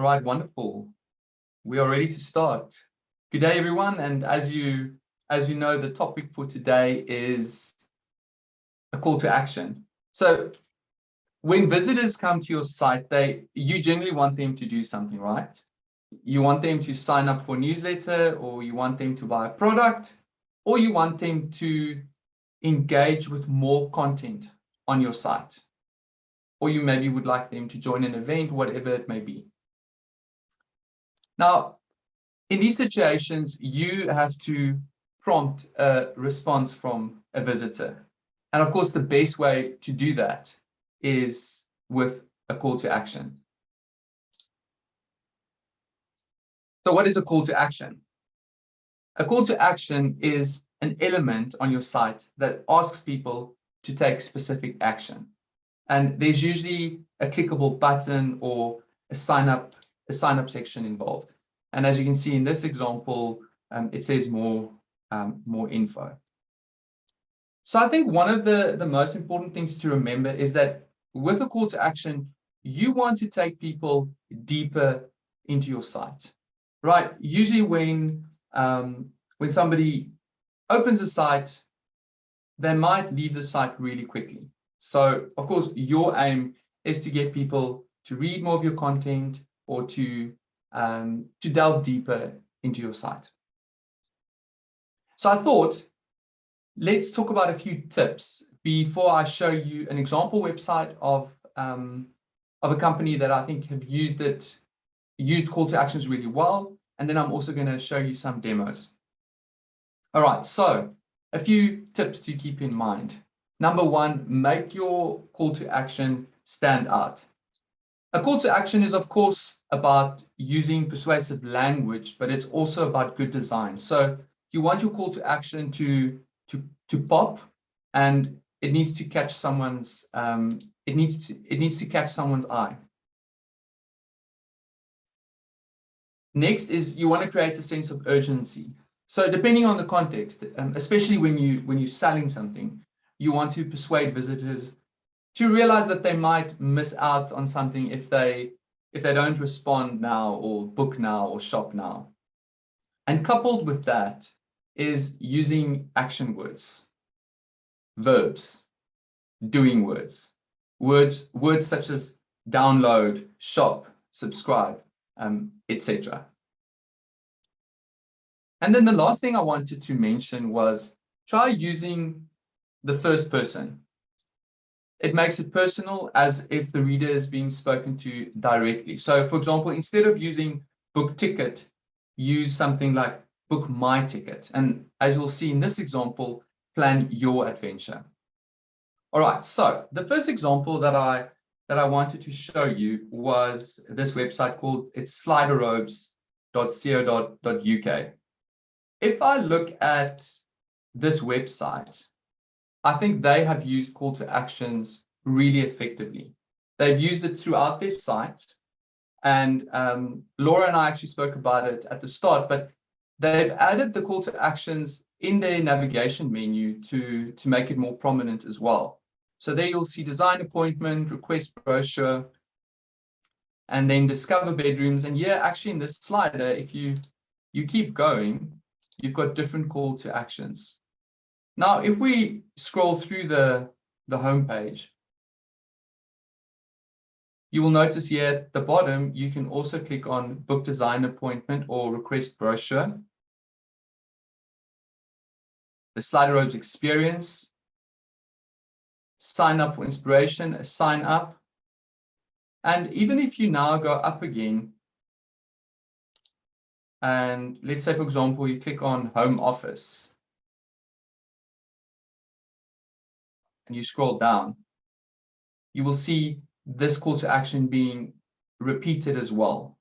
All right, wonderful. We are ready to start. Good day, everyone. And as you as you know, the topic for today is a call to action. So when visitors come to your site, they you generally want them to do something, right? You want them to sign up for a newsletter, or you want them to buy a product, or you want them to engage with more content on your site. Or you maybe would like them to join an event, whatever it may be. Now, in these situations, you have to prompt a response from a visitor. And of course, the best way to do that is with a call to action. So what is a call to action? A call to action is an element on your site that asks people to take specific action. And there's usually a clickable button or a sign up, a sign up section involved. And as you can see in this example, um, it says more, um, more info. So I think one of the, the most important things to remember is that with a call to action, you want to take people deeper into your site, right? Usually when um, when somebody opens a site, they might leave the site really quickly. So of course, your aim is to get people to read more of your content or to um, to delve deeper into your site. So I thought, let's talk about a few tips before I show you an example website of um, of a company that I think have used it, used call to actions really well. And then I'm also going to show you some demos. All right, so a few tips to keep in mind. Number one, make your call to action stand out. A call to action is, of course, about using persuasive language, but it's also about good design. So you want your call to action to, to, to pop and it needs to catch someone's um, it needs to it needs to catch someone's eye. Next is you want to create a sense of urgency. So depending on the context, um, especially when you when you're selling something, you want to persuade visitors to realize that they might miss out on something if they if they don't respond now or book now or shop now. And coupled with that is using action words, verbs, doing words, words words such as download, shop, subscribe, um, etc. And then the last thing I wanted to mention was try using the first person. It makes it personal as if the reader is being spoken to directly. So for example, instead of using book ticket, use something like book my ticket. And as you'll see in this example, plan your adventure. All right, so the first example that I that I wanted to show you was this website called it's sliderobes.co.uk. if I look at this website, I think they have used call to actions really effectively. They've used it throughout their site. And um, Laura and I actually spoke about it at the start, but they've added the call to actions in their navigation menu to, to make it more prominent as well. So there you'll see design appointment, request brochure, and then discover bedrooms. And yeah, actually in this slider, if you you keep going, you've got different call to actions. Now, if we scroll through the, the home page, you will notice here at the bottom, you can also click on book design appointment or request brochure. The Sliderobes experience, sign up for inspiration, sign up. And even if you now go up again, and let's say, for example, you click on Home Office. And you scroll down. You will see this call to action being repeated as well.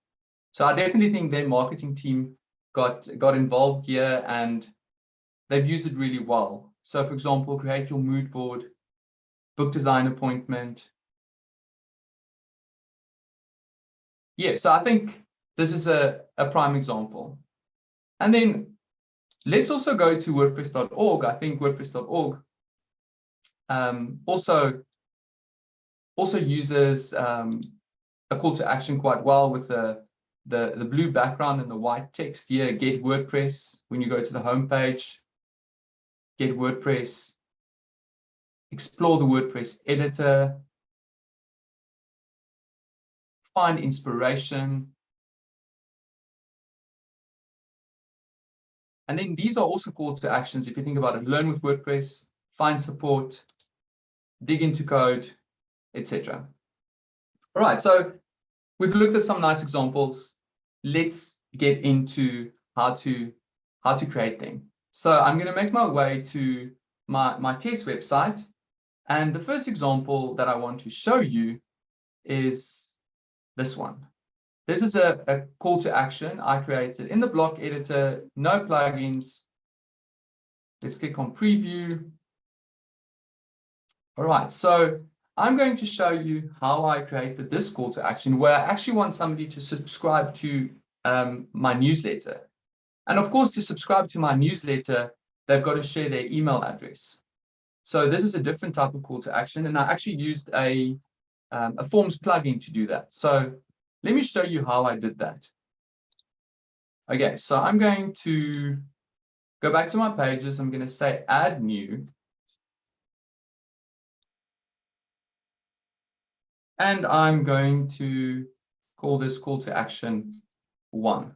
So I definitely think their marketing team got, got involved here and they've used it really well. So for example, create your mood board, book design appointment. Yeah, so I think this is a, a prime example. And then let's also go to WordPress.org. I think WordPress.org um, also also uses um, a call to action quite well with a the, the blue background and the white text here, get WordPress. When you go to the homepage, get WordPress, explore the WordPress editor, find inspiration. And then these are also call to actions. If you think about it, learn with WordPress, find support, dig into code, etc. All right, so we've looked at some nice examples. Let's get into how to how to create them. So I'm going to make my way to my, my test website. And the first example that I want to show you is this one. This is a, a call to action I created in the block editor, no plugins. Let's click on preview. All right, so I'm going to show you how I created this call to action where I actually want somebody to subscribe to um, my newsletter. And of course, to subscribe to my newsletter, they've got to share their email address. So this is a different type of call to action. And I actually used a, um, a Forms plugin to do that. So let me show you how I did that. Okay, so I'm going to go back to my pages. I'm going to say add new. And I'm going to call this call to action one.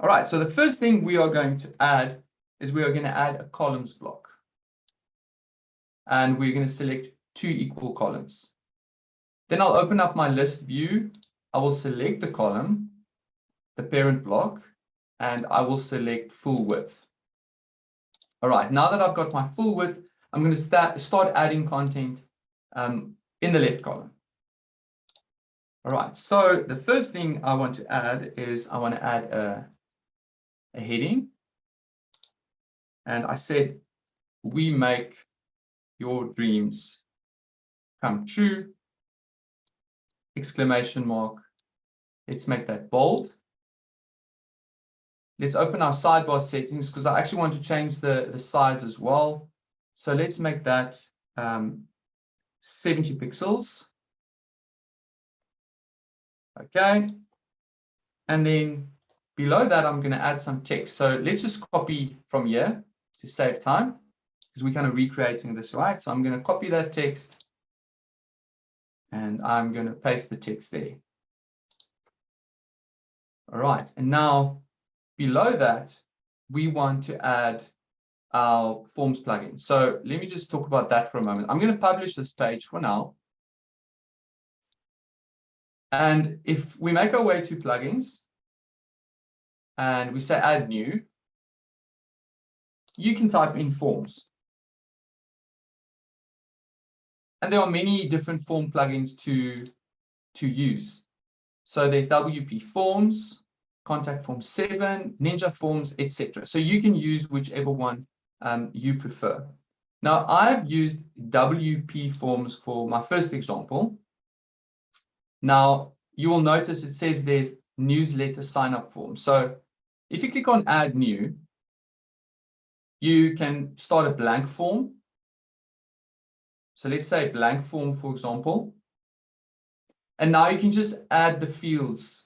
All right, so the first thing we are going to add is we are going to add a columns block. And we're going to select two equal columns. Then I'll open up my list view. I will select the column, the parent block, and I will select full width. All right, now that I've got my full width, I'm going to start, start adding content um, in the left column. All right, so the first thing I want to add is I want to add a, a heading. And I said, we make your dreams come true, exclamation mark. Let's make that bold. Let's open our sidebar settings because I actually want to change the, the size as well. So let's make that um, 70 pixels. Okay. And then below that, I'm going to add some text. So let's just copy from here to save time because we're kind of recreating this, right? So I'm going to copy that text and I'm going to paste the text there. All right. And now below that, we want to add our forms plugin. So let me just talk about that for a moment. I'm going to publish this page for now. And if we make our way to plugins and we say add new, you can type in forms. And there are many different form plugins to, to use. So there's WP Forms, Contact Form 7, Ninja Forms, etc. So you can use whichever one um, you prefer. Now, I've used WP Forms for my first example. Now, you will notice it says there's newsletter sign up form. So if you click on add new, you can start a blank form. So let's say blank form, for example. And now you can just add the fields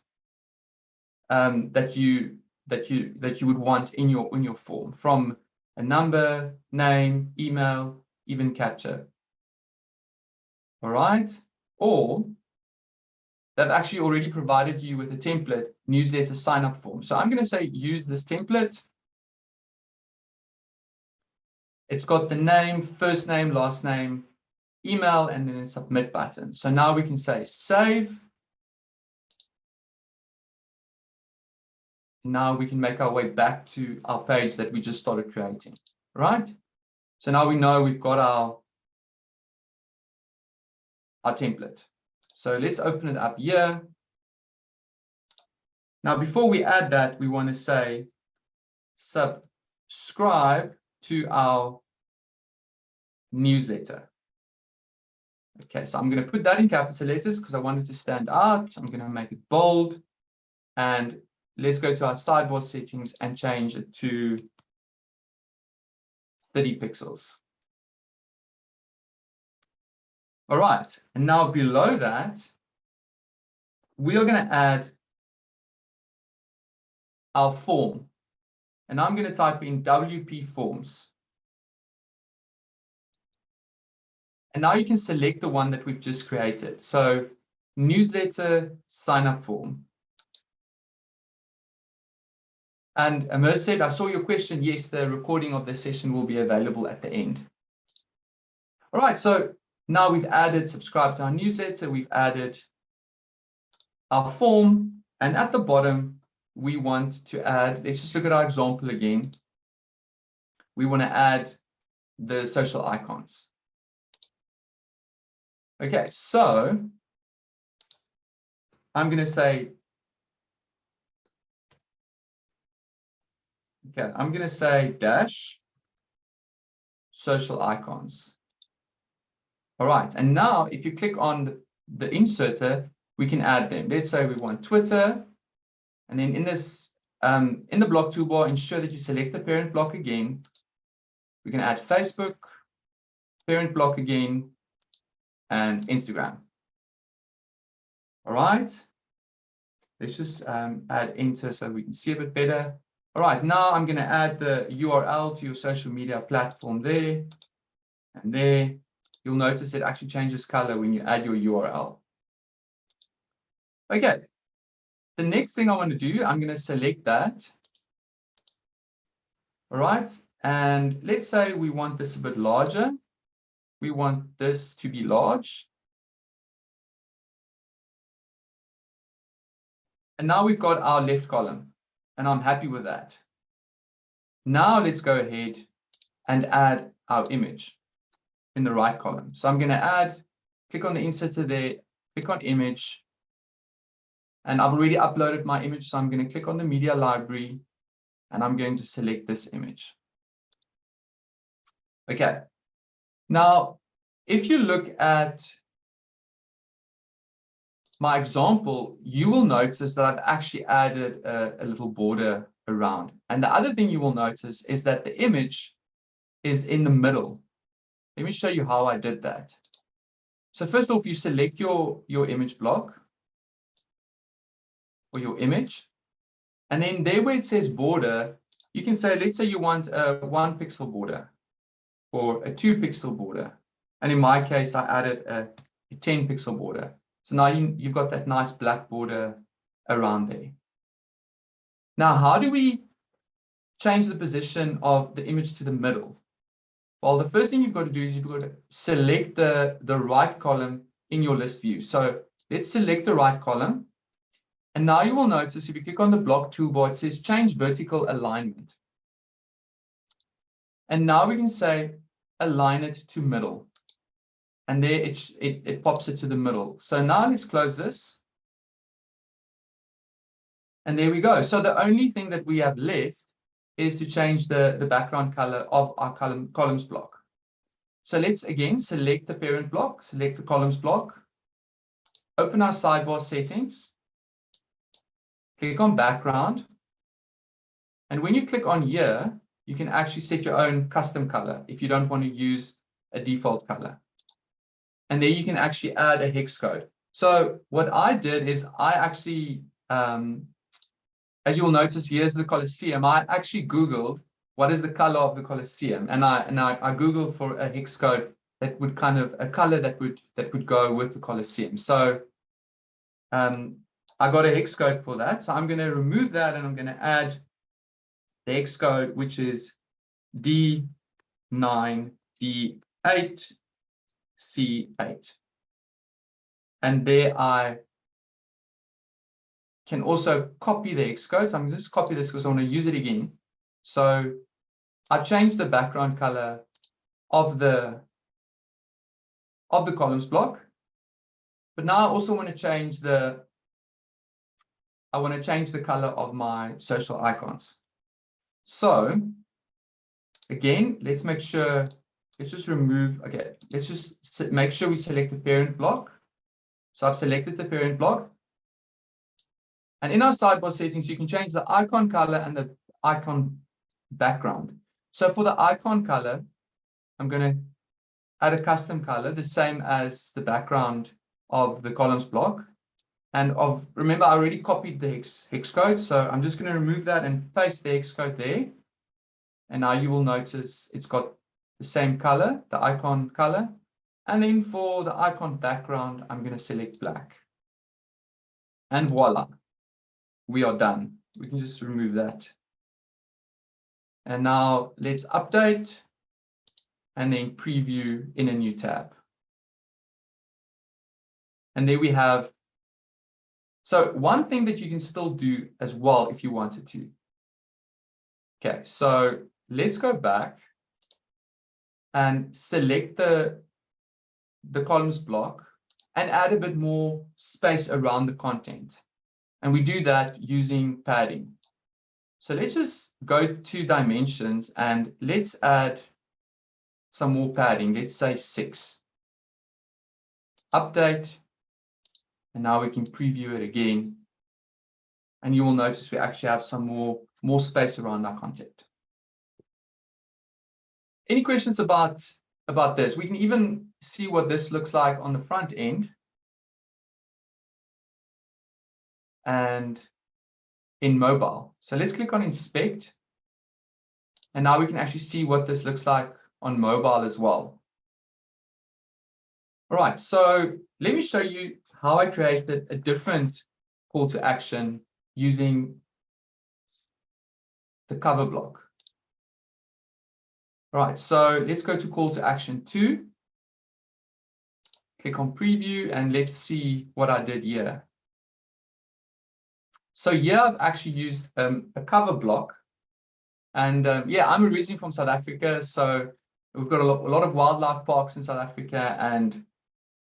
um, that you that you that you would want in your in your form from a number, name, email, even captcha. All right. Or they've actually already provided you with a template newsletter sign up form. So I'm going to say use this template. It's got the name, first name, last name, email, and then a submit button. So now we can say save. Now we can make our way back to our page that we just started creating, right? So now we know we've got our, our template. So let's open it up here. Now, before we add that, we want to say subscribe to our newsletter. Okay, so I'm going to put that in capital letters because I want it to stand out. I'm going to make it bold. And let's go to our sidebar settings and change it to 30 pixels. All right, and now below that, we are going to add our form. And I'm going to type in WP forms. And now you can select the one that we've just created. So newsletter sign up form. And Amir said, I saw your question. Yes, the recording of the session will be available at the end. All right, so now we've added subscribe to our newsletter. We've added our form. And at the bottom, we want to add, let's just look at our example again. We want to add the social icons. Okay, so I'm going to say, okay, I'm going to say dash social icons. All right, and now if you click on the, the inserter, we can add them. Let's say we want Twitter, and then in this, um, in the block toolbar, ensure that you select the parent block again. We can add Facebook, parent block again, and Instagram. All right. Let's just um, add enter so we can see a bit better. All right, now I'm going to add the URL to your social media platform there and there. You'll notice it actually changes color when you add your URL. Okay, the next thing I want to do, I'm going to select that. All right, and let's say we want this a bit larger. We want this to be large. And now we've got our left column, and I'm happy with that. Now let's go ahead and add our image in the right column. So I'm going to add, click on the inserter there, click on image, and I've already uploaded my image, so I'm going to click on the media library, and I'm going to select this image. Okay. Now, if you look at my example, you will notice that I've actually added a, a, little border around. And the other thing you will notice is that the image is in the middle. Let me show you how I did that. So first off, you select your, your image block or your image. And then there where it says border, you can say, let's say you want a one pixel border or a two pixel border. And in my case, I added a, a 10 pixel border. So now you, you've got that nice black border around there. Now, how do we change the position of the image to the middle? Well, the first thing you've got to do is you've got to select the, the right column in your list view. So let's select the right column. And now you will notice if you click on the block toolbar, it says change vertical alignment. And now we can say align it to middle and there it, it, it pops it to the middle. So now let's close this. And there we go. So the only thing that we have left is to change the, the background color of our column, columns block. So let's again select the parent block, select the columns block, open our sidebar settings, click on background. And when you click on here, you can actually set your own custom color if you don't want to use a default color and there you can actually add a hex code. So what I did is I actually, um, as you will notice, here's the Colosseum. I actually Googled what is the color of the Colosseum, and I and I, I Googled for a hex code that would kind of a color that would that would go with the Colosseum. So um, I got a hex code for that. So I'm going to remove that and I'm going to add the hex code, which is D9, D8, C8. And there I can also copy the hex code. So I'm just copy this because I want to use it again. So I've changed the background color of the of the columns block. But now I also want to change the I want to change the color of my social icons. So again, let's make sure let's just remove, okay, let's just make sure we select the parent block. So I've selected the parent block. And in our sidebar settings, you can change the icon color and the icon background. So for the icon color, I'm going to add a custom color, the same as the background of the columns block. And of remember, I already copied the hex, hex code, so I'm just going to remove that and paste the hex code there. And now you will notice it's got the same color, the icon color. And then for the icon background, I'm going to select black. And voila, we are done. We can just remove that. And now let's update and then preview in a new tab. And there we have. So one thing that you can still do as well if you wanted to. Okay, so let's go back and select the, the columns block and add a bit more space around the content. And we do that using padding. So let's just go to dimensions and let's add some more padding. Let's say six. Update. And now we can preview it again. And you will notice we actually have some more, more space around our content. Any questions about, about this? We can even see what this looks like on the front end. And in mobile. So let's click on inspect. And now we can actually see what this looks like on mobile as well. All right, so let me show you how I created a different call to action using the cover block. All right, so let's go to call to action two. Click on preview and let's see what I did here. So here I've actually used um, a cover block. And um, yeah, I'm originally from South Africa. So we've got a lot, a lot, of wildlife parks in South Africa and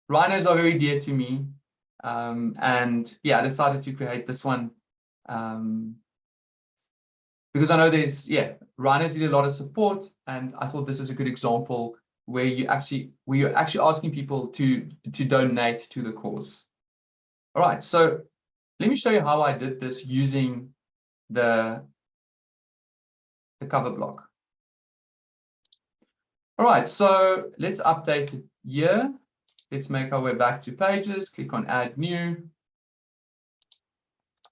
rhinos are very dear to me. Um, and yeah, I decided to create this one um, because I know there's, yeah, rhinos need a lot of support. And I thought this is a good example where you actually, where you're actually asking people to, to donate to the cause. All right, so let me show you how I did this using the, the cover block. All right, so let's update it here. Let's make our way back to pages, click on add new.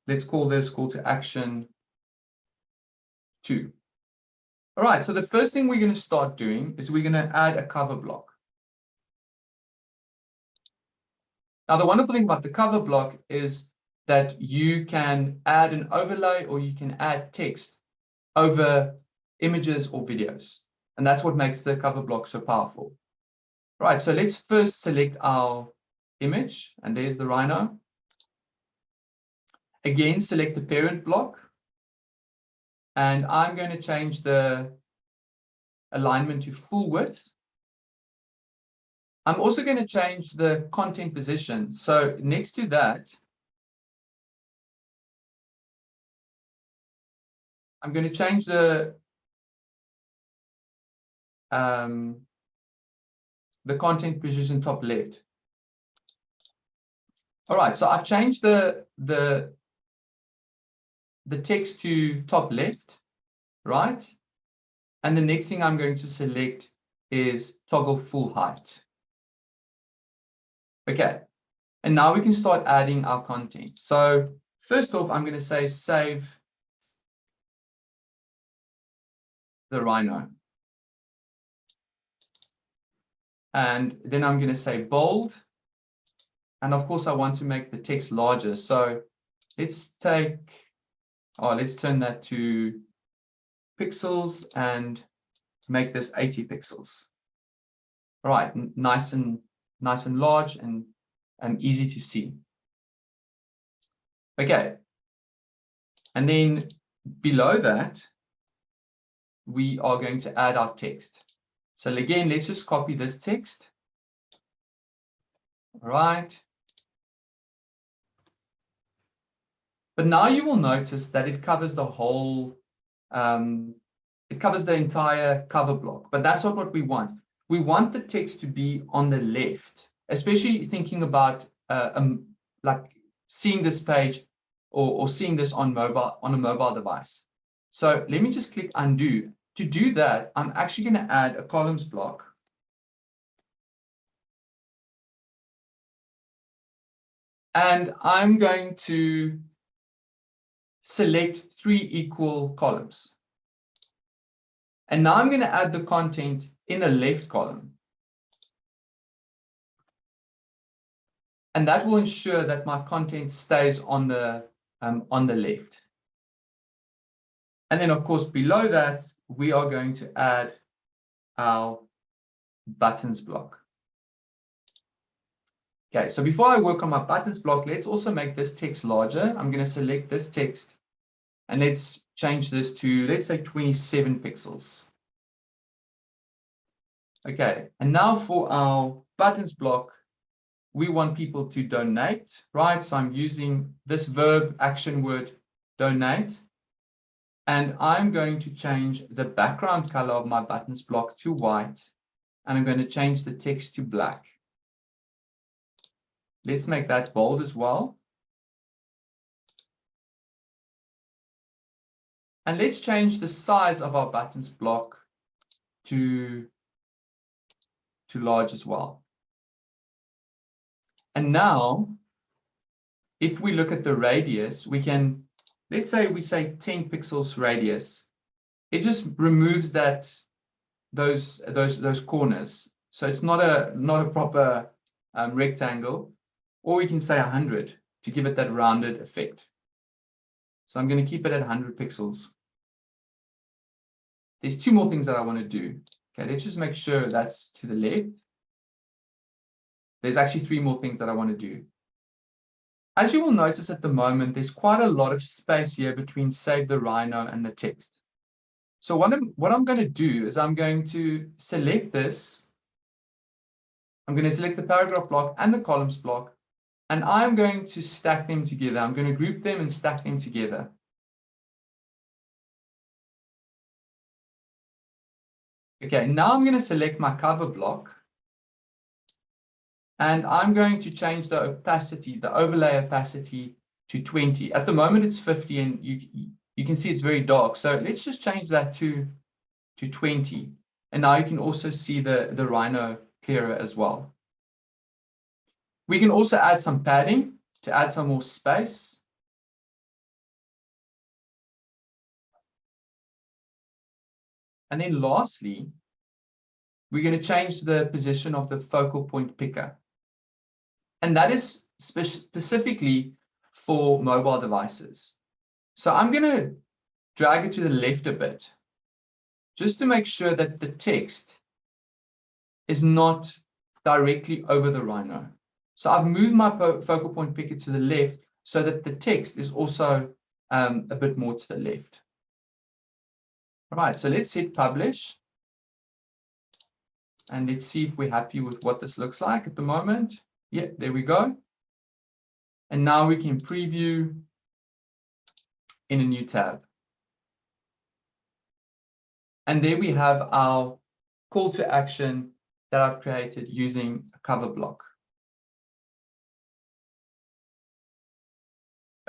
Let's call this call to action two. All right, so the first thing we're going to start doing is we're going to add a cover block. Now, the wonderful thing about the cover block is that you can add an overlay or you can add text over images or videos. And that's what makes the cover block so powerful. Right, so let's first select our image, and there's the rhino. Again, select the parent block. And I'm going to change the alignment to full width. I'm also going to change the content position. So next to that, I'm going to change the um, the content position top left. All right, so I've changed the the the text to top left, right? And the next thing I'm going to select is toggle full height. Okay, and now we can start adding our content. So first off, I'm going to say save the rhino. And then I'm going to say bold. And of course, I want to make the text larger. So let's take, oh, let's turn that to pixels and make this 80 pixels. All right, nice and nice and large and, and easy to see. Okay. And then below that, we are going to add our text. So again, let's just copy this text. All right. But now you will notice that it covers the whole, um, it covers the entire cover block, but that's not what we want. We want the text to be on the left, especially thinking about uh, um, like seeing this page or, or seeing this on mobile on a mobile device. So let me just click undo. To do that, I'm actually going to add a columns block. And I'm going to select three equal columns. And now I'm going to add the content in the left column. And that will ensure that my content stays on the, um, on the left. And then, of course, below that, we are going to add our buttons block. Okay, so before I work on my buttons block, let's also make this text larger. I'm going to select this text and let's change this to, let's say 27 pixels. Okay, and now for our buttons block, we want people to donate, right? So I'm using this verb action word donate. And I'm going to change the background color of my buttons block to white. And I'm going to change the text to black. Let's make that bold as well. And let's change the size of our buttons block to, to large as well. And now, if we look at the radius, we can, let's say we say 10 pixels radius. It just removes that, those, those, those corners. So it's not a, not a proper um, rectangle, or we can say 100 to give it that rounded effect. So I'm going to keep it at 100 pixels. There's two more things that I want to do. Okay, let's just make sure that's to the left. There's actually three more things that I want to do. As you will notice at the moment, there's quite a lot of space here between Save the Rhino and the text. So what I'm, what I'm going to do is I'm going to select this. I'm going to select the paragraph block and the columns block, and I'm going to stack them together. I'm going to group them and stack them together. Okay, now I'm going to select my cover block. And I'm going to change the opacity, the overlay opacity to 20. At the moment, it's 50 and you, you can see it's very dark. So let's just change that to, to 20. And now you can also see the, the rhino clearer as well. We can also add some padding to add some more space. And then lastly, we're going to change the position of the focal point picker. And that is spe specifically for mobile devices. So I'm going to drag it to the left a bit, just to make sure that the text is not directly over the rhino. So I've moved my focal point picker to the left so that the text is also um, a bit more to the left. All right, so let's hit publish. And let's see if we're happy with what this looks like at the moment. Yeah, there we go. And now we can preview in a new tab. And there we have our call to action that I've created using a cover block.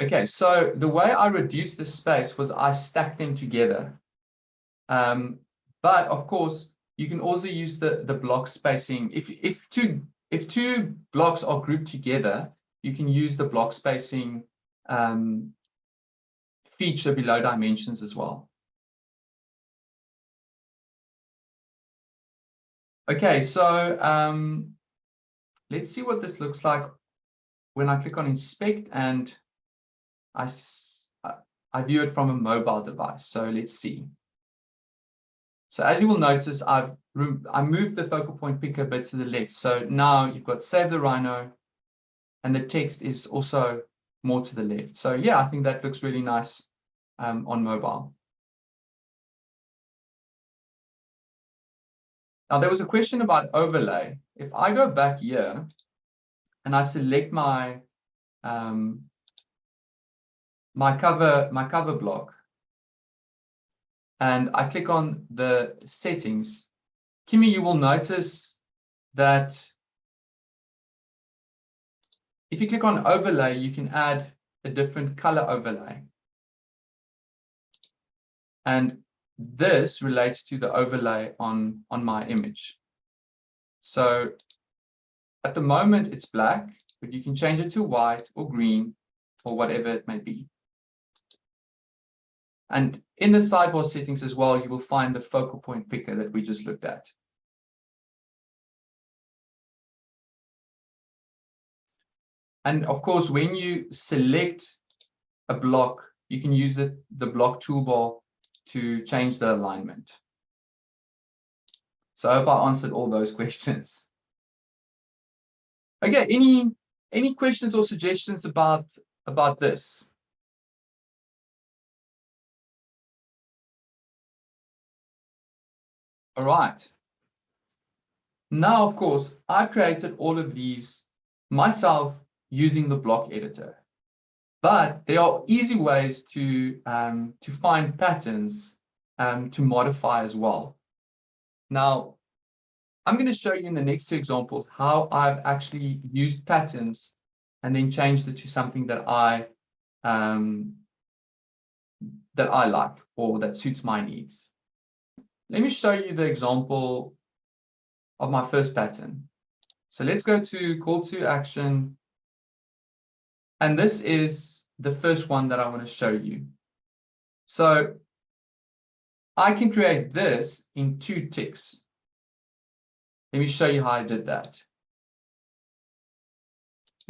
Okay, so the way I reduced the space was I stacked them together. Um, but of course, you can also use the, the block spacing. If, if two if two blocks are grouped together, you can use the block spacing um, feature below dimensions as well. Okay, so um, let's see what this looks like when I click on inspect and I, I view it from a mobile device. So let's see. So as you will notice, I've I moved the focal point picker a bit to the left. So now you've got save the rhino and the text is also more to the left. So yeah, I think that looks really nice um, on mobile. Now there was a question about overlay. If I go back here and I select my um, my cover my cover block, and I click on the settings, Kimi, you will notice that if you click on overlay, you can add a different color overlay. And this relates to the overlay on, on my image. So at the moment, it's black. but you can change it to white or green or whatever it may be. And in the sidebar settings as well, you will find the focal point picker that we just looked at. And of course, when you select a block, you can use it, the block toolbar to change the alignment. So I hope I answered all those questions. Okay, any any questions or suggestions about about this? All right. Now, of course, I've created all of these myself using the block editor. But there are easy ways to, um, to find patterns um, to modify as well. Now, I'm going to show you in the next two examples how I've actually used patterns and then changed it to something that I um, that I like or that suits my needs. Let me show you the example of my first pattern. So let's go to call to action. And this is the first one that I want to show you. So I can create this in two ticks. Let me show you how I did that.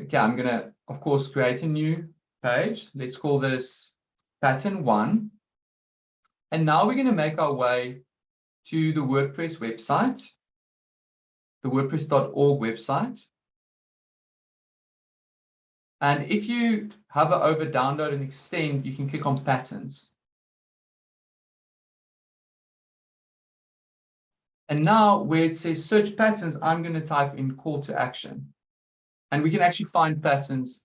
Okay, I'm going to, of course, create a new page. Let's call this pattern one. And now we're going to make our way to the WordPress website, the WordPress.org website. And if you hover over download and extend, you can click on patterns. And now where it says search patterns, I'm going to type in call to action. And we can actually find patterns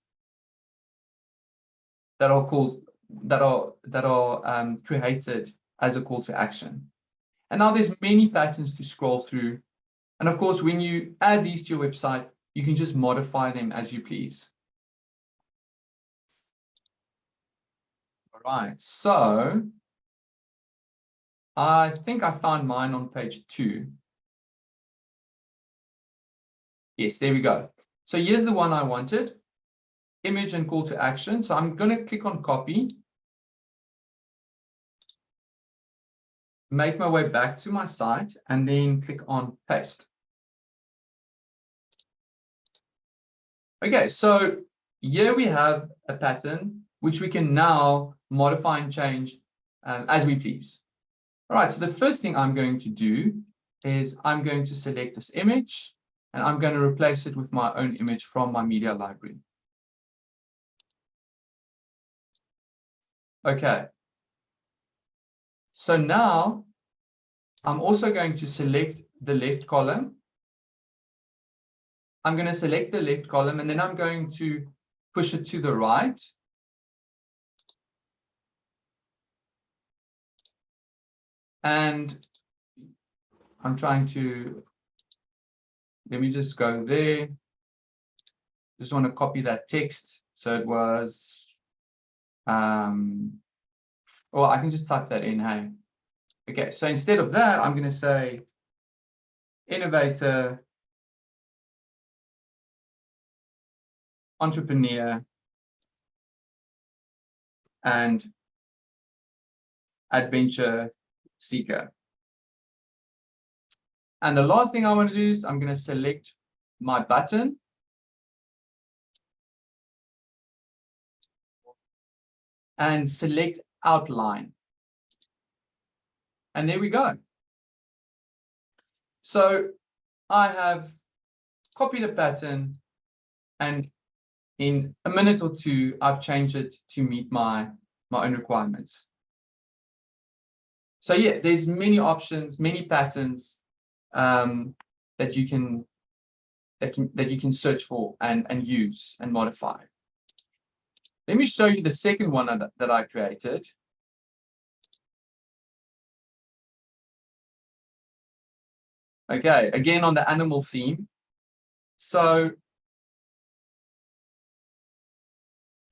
that are called that are that are um, created as a call to action. And now there's many patterns to scroll through. And of course, when you add these to your website, you can just modify them as you please. All right, so I think I found mine on page two. Yes, there we go. So here's the one I wanted, image and call to action. So I'm going to click on copy make my way back to my site and then click on paste. Okay, so here we have a pattern which we can now modify and change um, as we please. All right, so the first thing I'm going to do is I'm going to select this image and I'm going to replace it with my own image from my media library. Okay, so now I'm also going to select the left column. I'm going to select the left column and then I'm going to push it to the right. And I'm trying to, let me just go there. Just want to copy that text. So it was, um, well, I can just type that in, hey. Okay, so instead of that, I'm going to say innovator, entrepreneur, and adventure seeker. And the last thing I want to do is I'm going to select my button and select outline. And there we go. So I have copied a pattern and in a minute or two, I've changed it to meet my, my own requirements. So yeah, there's many options, many patterns um, that you can that can that you can search for and and use and modify. Let me show you the second one that, that I created. Okay, again on the animal theme. So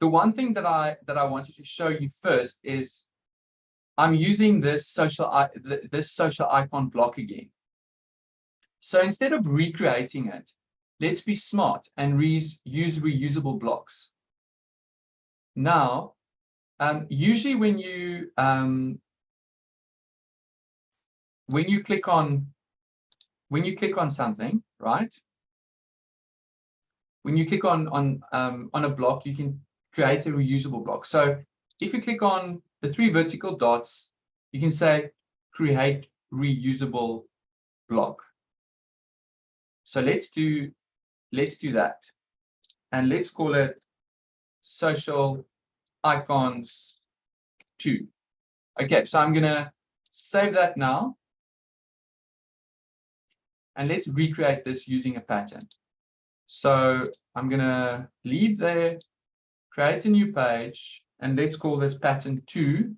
the one thing that I that I wanted to show you first is I'm using this social this social icon block again. So instead of recreating it, let's be smart and use reusable blocks. Now, um, usually when you um, when you click on when you click on something, right? When you click on on um, on a block, you can create a reusable block. So if you click on the three vertical dots, you can say create reusable block. So let's do let's do that. And let's call it social icons 2. Okay, so I'm to save that now. And let's recreate this using a pattern. So I'm going to leave there, create a new page, and let's call this pattern 2.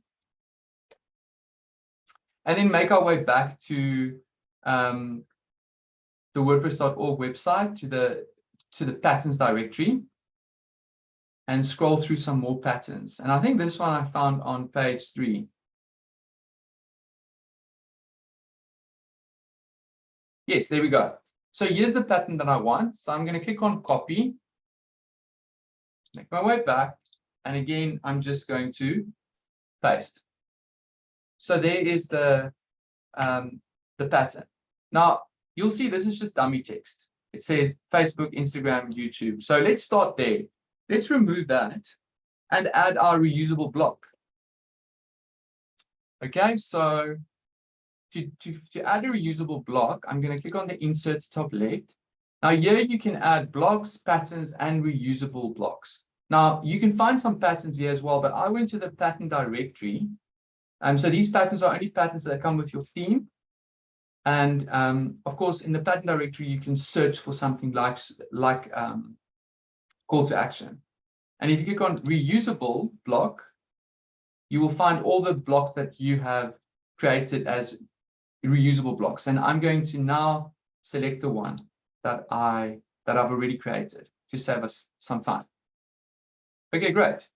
And then make our way back to um, the WordPress.org website, to the, to the patterns directory and scroll through some more patterns. And I think this one I found on page three. Yes, there we go. So here's the pattern that I want. So I'm going to click on copy, make my way back, and again, I'm just going to paste. So there is the um, the pattern. Now you'll see this is just dummy text. It says Facebook, Instagram, YouTube. So let's start there. Let's remove that and add our reusable block. Okay, so to, to, to add a reusable block, I'm going to click on the insert top left. Now here you can add blocks, patterns, and reusable blocks. Now you can find some patterns here as well, but I went to the pattern directory. Um, so these patterns are only patterns that come with your theme. And um, of course, in the pattern directory, you can search for something like, like um, call to action. And if you click on reusable block, you will find all the blocks that you have created as reusable blocks. And I'm going to now select the one that I that I've already created to save us some time. Okay, great.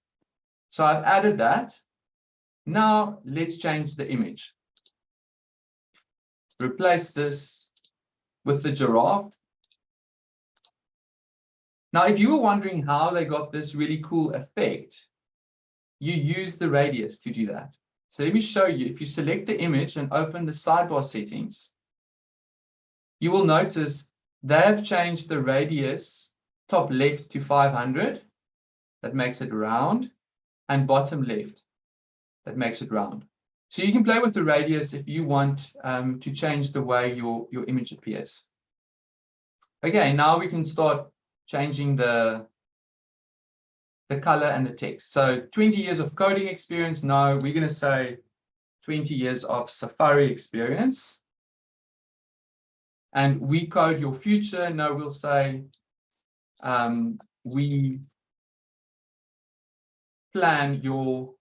So I've added that. Now let's change the image. Replace this with the giraffe now, if you were wondering how they got this really cool effect, you use the radius to do that. So let me show you. If you select the image and open the sidebar settings, you will notice they have changed the radius top left to 500. That makes it round. And bottom left. That makes it round. So you can play with the radius if you want um, to change the way your, your image appears. Okay, now we can start changing the the color and the text. So 20 years of coding experience. No, we're going to say 20 years of Safari experience. And we code your future. No, we'll say um, we plan your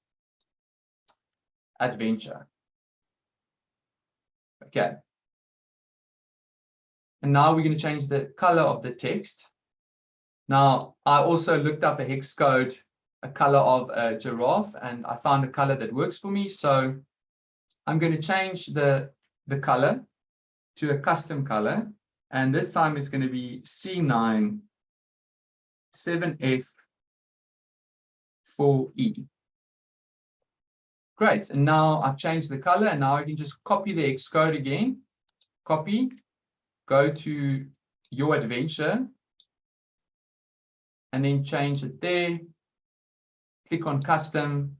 adventure. Okay. And now we're going to change the color of the text. Now, I also looked up a hex code, a color of a giraffe, and I found a color that works for me. So I'm going to change the, the color to a custom color. And this time it's going to be C9 7F 4E. Great. And now I've changed the color and now I can just copy the hex code again. Copy, go to your adventure and then change it there. Click on custom,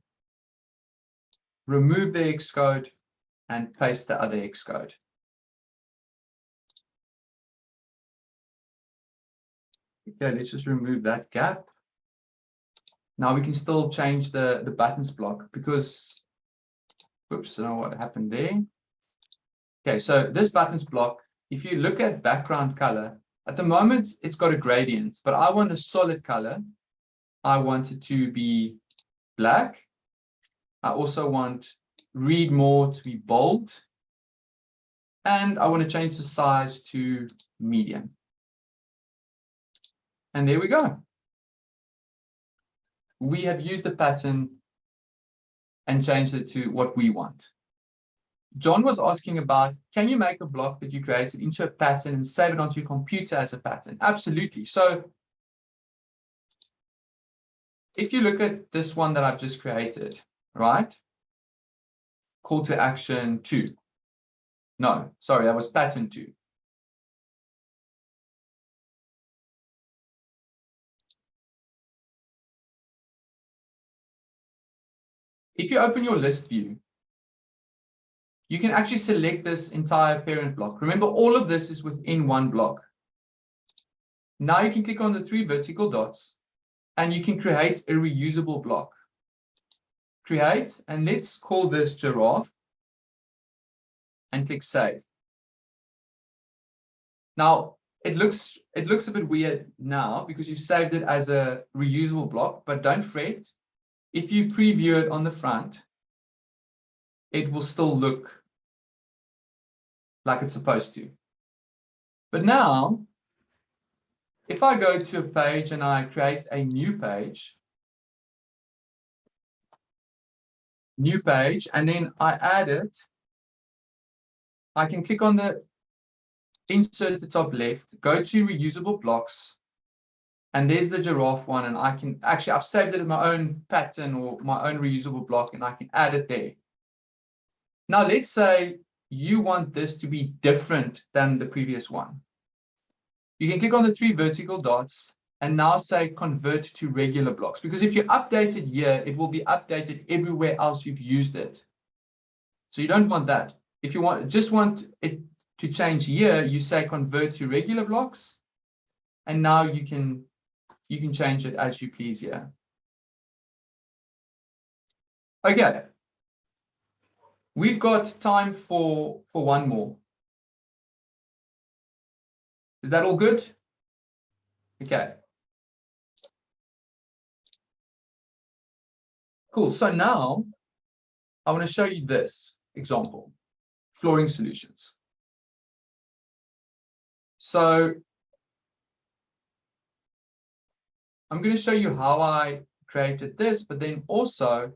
remove the hex code and paste the other hex code. Okay, let's just remove that gap. Now we can still change the, the buttons block because, oops, I don't know what happened there. Okay, so this buttons block, if you look at background color, at the moment, it's got a gradient, but I want a solid color. I want it to be black. I also want read more to be bold. And I want to change the size to medium. And there we go. We have used the pattern and changed it to what we want. John was asking about, can you make a block that you created into a pattern and save it onto your computer as a pattern? Absolutely. So if you look at this one that I've just created, right? Call to action two. No, sorry, that was pattern two. If you open your list view, you can actually select this entire parent block. Remember, all of this is within one block. Now you can click on the three vertical dots and you can create a reusable block. Create, and let's call this giraffe and click save. Now, it looks it looks a bit weird now because you've saved it as a reusable block, but don't fret. If you preview it on the front, it will still look like it's supposed to. But now, if I go to a page and I create a new page, new page, and then I add it, I can click on the insert the top left, go to reusable blocks, and there's the giraffe one. And I can actually, I've saved it in my own pattern or my own reusable block, and I can add it there. Now, let's say you want this to be different than the previous one. You can click on the three vertical dots and now say convert to regular blocks. Because if you update it here, it will be updated everywhere else you've used it. So you don't want that. If you want just want it to change here, you say convert to regular blocks. And now you can you can change it as you please here. Okay. We've got time for for one more. Is that all good? Okay. Cool. So now I want to show you this example, flooring solutions. So I'm going to show you how I created this, but then also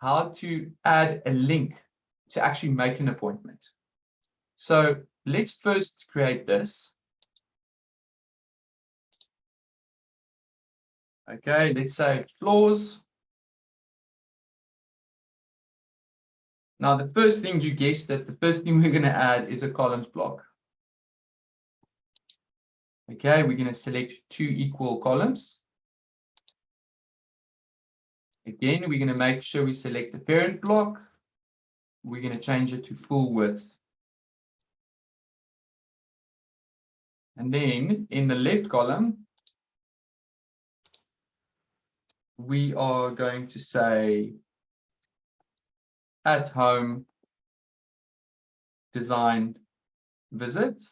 how to add a link to actually make an appointment. So let's first create this. Okay, let's say floors. Now, the first thing you guessed that the first thing we're going to add is a columns block. Okay, we're going to select two equal columns. Again, we're going to make sure we select the parent block. We're going to change it to full width. And then in the left column, we are going to say at home design visit.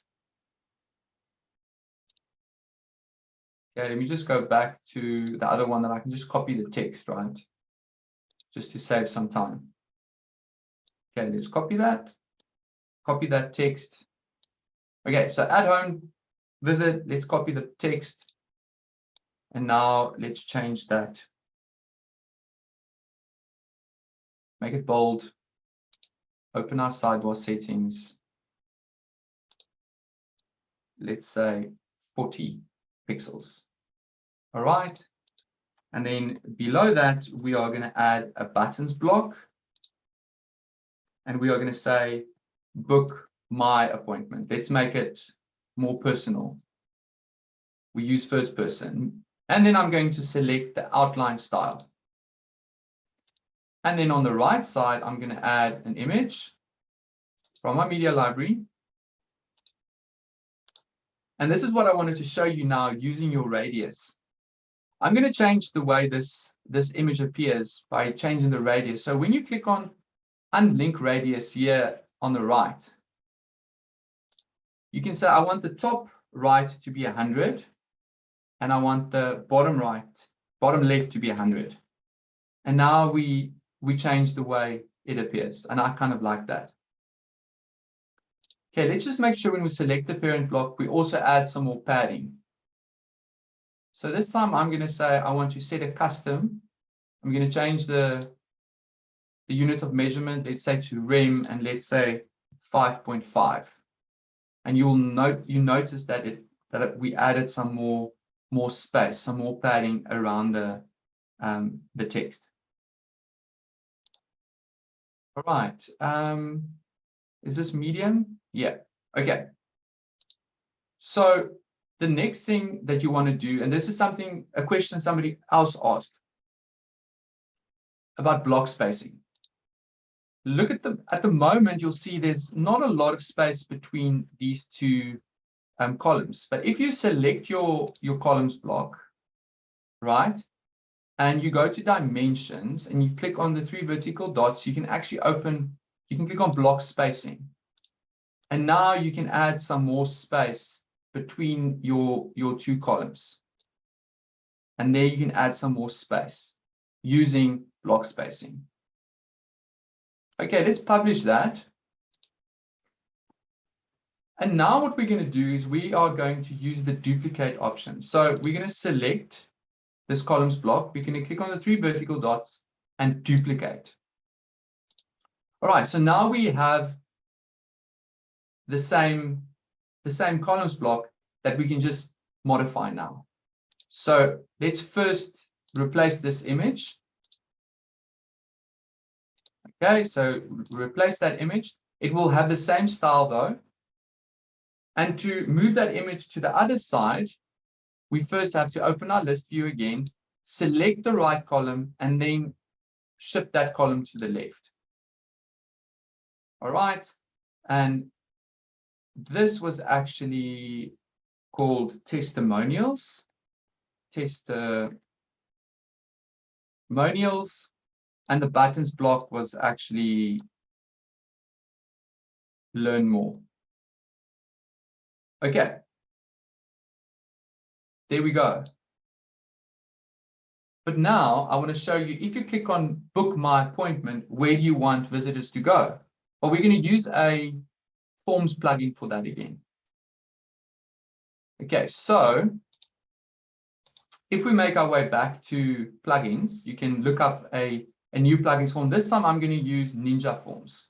Okay, let me just go back to the other one that I can just copy the text, right? Just to save some time. Okay, let's copy that. Copy that text. Okay, so at home visit, let's copy the text. And now let's change that make it bold, open our sidebar settings. Let's say 40 pixels. All right. And then below that, we are going to add a buttons block. And we are going to say book my appointment. Let's make it more personal. We use first person. And then I'm going to select the outline style. And then on the right side, I'm going to add an image from my media library. And this is what I wanted to show you now using your radius. I'm going to change the way this, this image appears by changing the radius. So when you click on unlink radius here on the right, you can say I want the top right to be 100 and I want the bottom right, bottom left to be 100. And now we we change the way it appears. And I kind of like that. Okay, let's just make sure when we select the parent block, we also add some more padding. So this time I'm going to say I want to set a custom. I'm going to change the the unit of measurement, let's say to rem, and let's say 5.5. And you'll note you notice that it that we added some more more space, some more padding around the um, the text. All right. Um, is this medium? Yeah. Okay. So the next thing that you want to do, and this is something, a question somebody else asked about block spacing. Look at the, at the moment, you'll see there's not a lot of space between these two um, columns. But if you select your, your columns block, right, and you go to dimensions and you click on the three vertical dots, you can actually open, you can click on block spacing. And now you can add some more space between your, your two columns. And there you can add some more space using block spacing. Okay, let's publish that. And now what we're going to do is we are going to use the duplicate option. So we're going to select this columns block. We're going to click on the three vertical dots and duplicate. All right, so now we have the same, the same columns block that we can just modify now. So let's first replace this image. Okay, so replace that image. It will have the same style though. And to move that image to the other side, we first have to open our list view again, select the right column, and then shift that column to the left. All right. And this was actually called testimonials. Testimonials. And the buttons block was actually learn more. Okay. There we go. But now I want to show you, if you click on book my appointment, where do you want visitors to go? Well, we're going to use a forms plugin for that again. Okay, so if we make our way back to plugins, you can look up a, a new plugins form. This time I'm going to use Ninja Forms.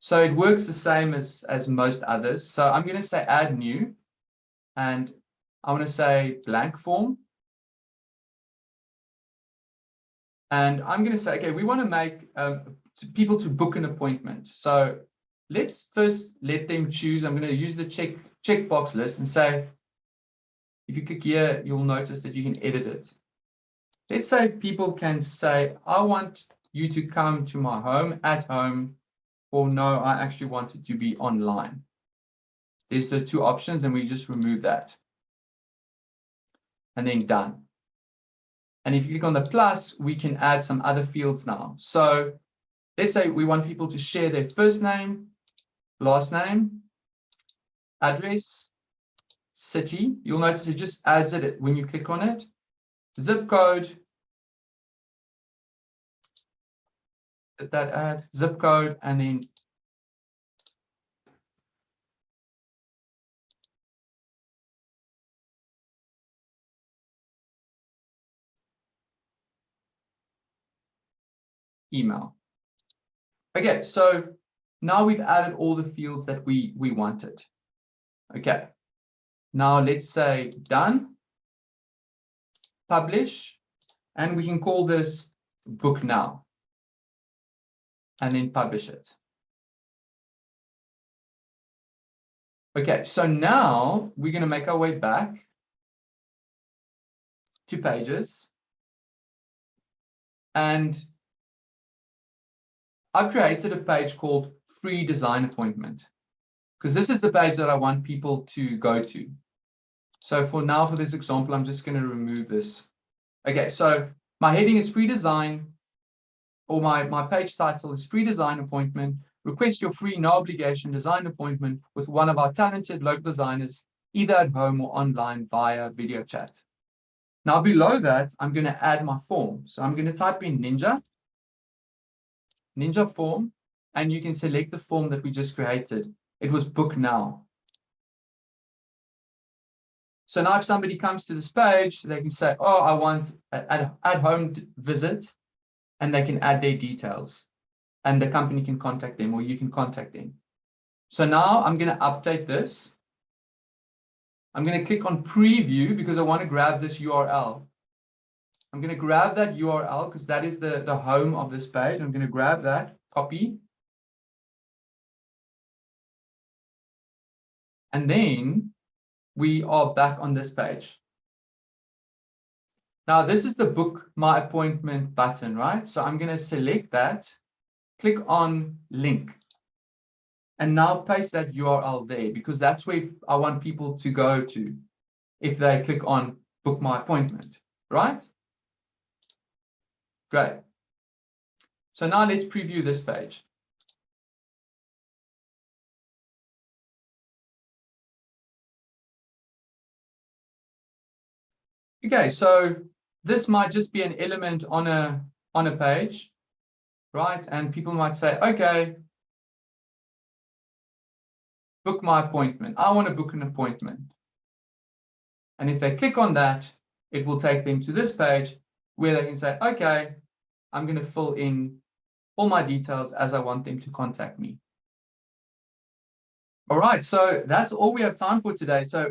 So it works the same as, as most others. So I'm going to say add new, and I want to say blank form. And I'm going to say, okay, we want to make um, people to book an appointment. So let's first let them choose. I'm going to use the check checkbox list and say, if you click here, you'll notice that you can edit it. Let's say people can say, I want you to come to my home at home or no, I actually want it to be online. There's the two options and we just remove that. And then done. And if you click on the plus, we can add some other fields now. So let's say we want people to share their first name, last name, address, city. You'll notice it just adds it when you click on it. Zip code, that add zip code and then email. Okay, so now we've added all the fields that we, we wanted. Okay, now let's say done, publish, and we can call this book now and then publish it. Okay, so now we're going to make our way back to pages. And I've created a page called free design appointment because this is the page that I want people to go to. So for now, for this example, I'm just going to remove this. Okay, so my heading is free design or my, my page title is free design appointment. Request your free, no obligation design appointment with one of our talented local designers, either at home or online via video chat. Now below that, I'm going to add my form. So I'm going to type in Ninja, Ninja form, and you can select the form that we just created. It was book now. So now if somebody comes to this page, they can say, oh, I want an at home visit and they can add their details and the company can contact them or you can contact them. So now I'm going to update this. I'm going to click on preview because I want to grab this URL. I'm going to grab that URL because that is the, the home of this page. I'm going to grab that, copy. And then we are back on this page. Now, this is the book my appointment button, right? So I'm going to select that, click on link, and now paste that URL there because that's where I want people to go to if they click on book my appointment, right? Great. So now let's preview this page. Okay, so this might just be an element on a on a page, right? And people might say, okay, book my appointment. I want to book an appointment. And if they click on that, it will take them to this page where they can say, okay, I'm going to fill in all my details as I want them to contact me. All right, so that's all we have time for today. So